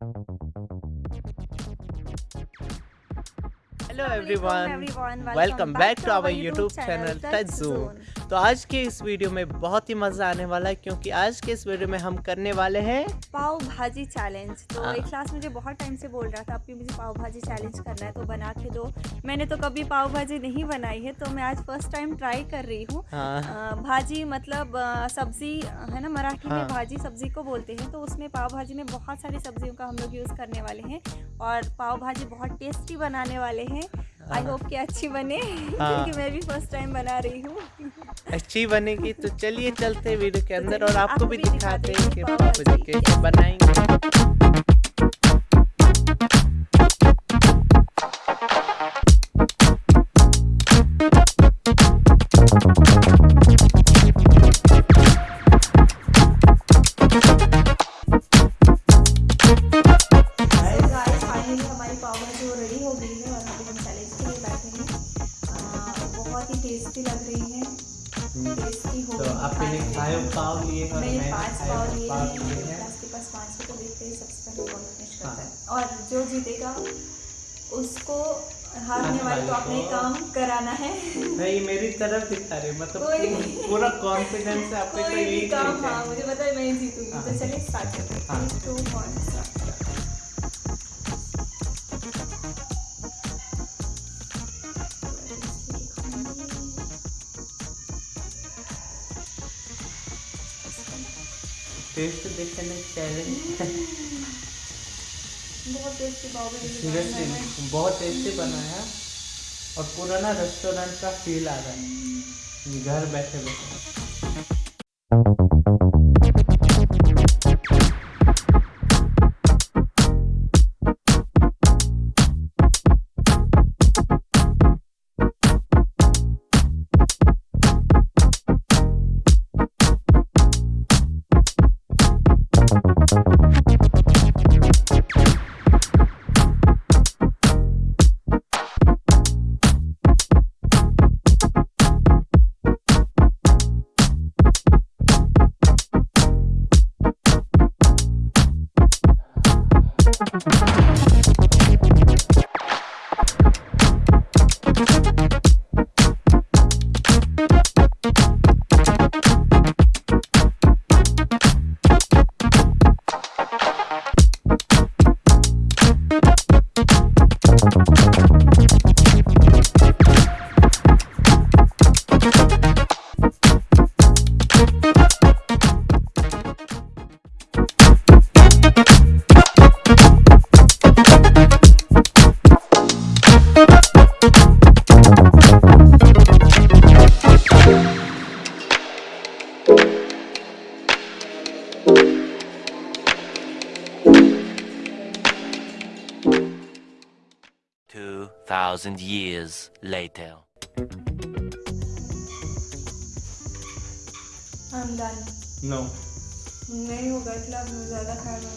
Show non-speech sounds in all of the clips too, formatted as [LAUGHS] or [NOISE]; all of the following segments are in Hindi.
Hello everyone. everyone. Welcome, Welcome back, back to our YouTube, YouTube channel Tech Zone. तो आज के इस वीडियो में बहुत ही मज़ा आने वाला है क्योंकि आज के इस वीडियो में हम करने वाले हैं पाव भाजी चैलेंज तो हाँ। एक क्लास मुझे बहुत टाइम से बोल रहा था आपकी मुझे पाव भाजी चैलेंज करना है तो बना के दो। मैंने तो कभी पाव भाजी नहीं बनाई है तो मैं आज फ़र्स्ट टाइम ट्राई कर रही हूँ। हाँ। भाजी मतलब सब्ज़ी है ना मराठी हाँ। में भाजी सब्ज़ी को बोलते हैं तो उसमें पाव भाजी में बहुत सारी सब्जियों का हम लोग यूज़ करने वाले हैं और पाव भाजी बहुत टेस्टी बनाने वाले हैं। आई होप कि अच्छी बने हाँ। क्योंकि मैं भी फ़र्स्ट टाइम बना रही हूँ। अच्छी बनेगी तो चलिए चलते वीडियो के अंदर और आपको भी दिखाते हैं कि हैं बनाएँगे। टेस्टी लग रही है। टेस्टी हो तो आपने फाइव पाव लिए और मैंने मैंने पाँच पाव लिए हैं। हैं। के पास पाँच है तो देखते हैं सबसे पहले कौन फिनिश करता हाँ। है। और जो जीतेगा उसको हारने वाले को अपने काम कराना है। नहीं मेरी तरफ़ दिखा रहे मतलब पूरा- कॉन्फिडेंस है तो यही काम हाँ। मुझे पता है मैं जीतूँगी। हाँ। तो चलिए स्टार्ट करते हैं। हाँ। Three, two, से. टेस्ट देखने चैलेंज बहुत टेस्टी। सीरियसली बहुत टेस्टी बना है। और पुराना रेस्टोरेंट का फील आ रहा है। घर बैठे बैठे Thousand years later. I'm done. No नहीं होगा इसलिए अब मुझे ज़्यादा खाना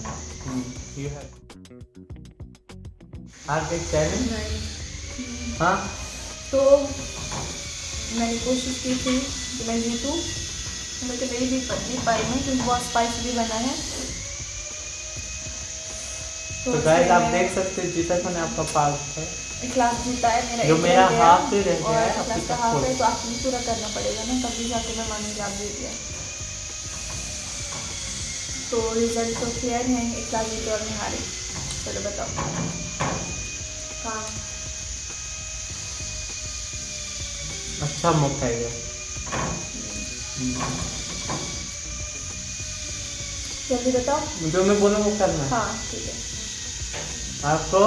यू हैव गए चैलेंज नहीं। हाँ? तो मैंने कोशिश की थी कि मैं जीतूँ लेकिन नहीं जीत जीत पाई मैं क्योंकि बहुत स्पाइसी भी बना है। तो गाइस आप देख सकते हैं जीता मैंने आपका पाव है। क्लास जीता है मेरा जो मेरा हाफ़ ही रह गया है, क्लास का हाफ़ है तो आपको भी पूरा करना पड़ेगा ना तभी जाके मैं मानूँगी आप जीत गया तो रिज़ल्ट तो क्लियर है एक क्लास जीते और मैं हारी। चलो बताओ। हाँ। अच्छा मौका है ये। जल्दी बताओ। जो मैं बोलूँ वो करना हाँ ठीक है। आपको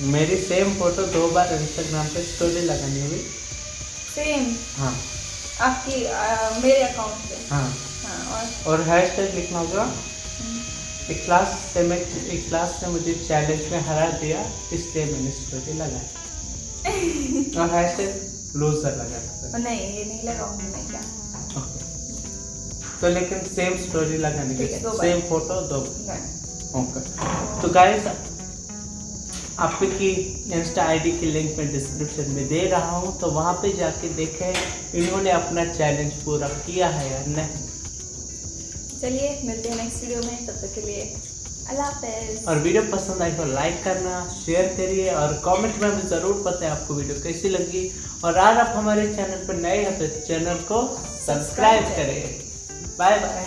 मेरी सेम फ़ोटो दो बार इंस्टाग्राम पे स्टोरी लगानी होगी सेम हाँ। आपकी आ, मेरे अकाउंट पे? हाँ। हाँ और? और हैश टैग लिखना होगा। एक क्लास से मैं एक क्लास ने मुझे चैलेंज में हरा दिया इसलिए मैंने स्टोरी लगाई [LAUGHS] और हैश टैग लूजर लगाना नहीं ये नहीं लगाऊँगी मैं क्या? ओके तो लेकिन सेम स्टोरी लगाने है, सेम फ़ोटो दो ओके तो गाइस आपकी इंस्टा आईडी की लिंक मैं डिस्क्रिप्शन में दे रहा हूँ तो वहाँ पे जाके देखें इन्होंने अपना चैलेंज पूरा किया है या नहीं। चलिए मिलते हैं नेक्स्ट वीडियो में तब तक के लिए अल्लाह हाफिज़। और वीडियो पसंद आई तो लाइक करना शेयर करिए और कमेंट में भी ज़रूर बताएँ आपको वीडियो कैसी लगी। और आज आप हमारे चैनल पर नए हैं तो चैनल को सब्सक्राइब करें। Bye bye